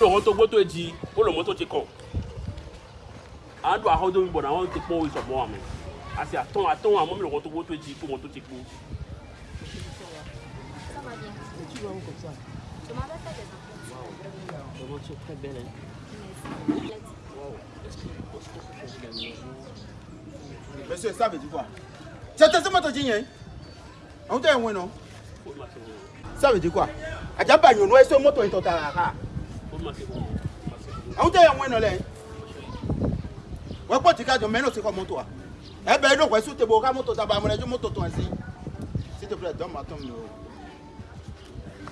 Olomoto gboto eji Olomoto chiko. Àwọn àdó àhọ́dó mi bọ̀dọ̀ àwọn ti pọ́n oṣù ọ̀mọ́ àmì. Àti àtọ́n àtọ́n àmọ́ mi lọ́wọ́ tó gbótó eji kó wọn tó ti kú. Monsieur, ça veut dire quoi C'était ce moto jigné Àwọn tó ẹ̀wọ̀n náà. Ça veut dire quoi Àjábàyàn ló ẹ́ sọ mọ́tò ìtọ̀tà rà awutɛ yɛ ŋmɛ nɔ lɛ wɛ kpɔ ti ka jɔ mɛ n'o ti kɔ moto wa ɛbɛ yi n'o su te bo ka moto ta ba mɛ n'o moto tɔn si si te filɛ dɔn ma tɔn mi o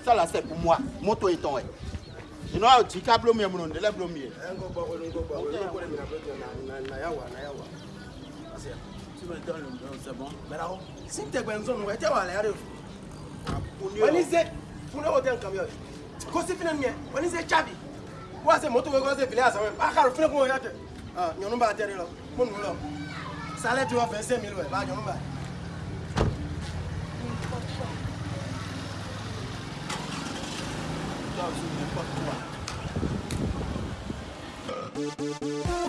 sala sɛ pour moi moto yi tɔn yɛ sinon awo ti ka bulomi yɛ mun o ndɛlɛ bulomi yɛ. ɛn ko bɔ ko ni ko bɔ ko ni ko de mina ko jɔ na na na ya wa na ya wa parce que tu me donnes le don c'est bon mais là si te gbɛ nsɔn nɔgɔ e tɛ wa la yɛrɛ o. wani se funu o tɛ n kamiya o ko si fɛnɛ miɛ o ni se caabi wa se moto wɛkɔ se bile asawɛ a karo fɛnɛ kun o yakɛ ɲɔnu b'a tɛri lɔ ko nu lɔ salɛ ti wɔ fɛ se mil wɛ b'a ɲɔnu b'a Thank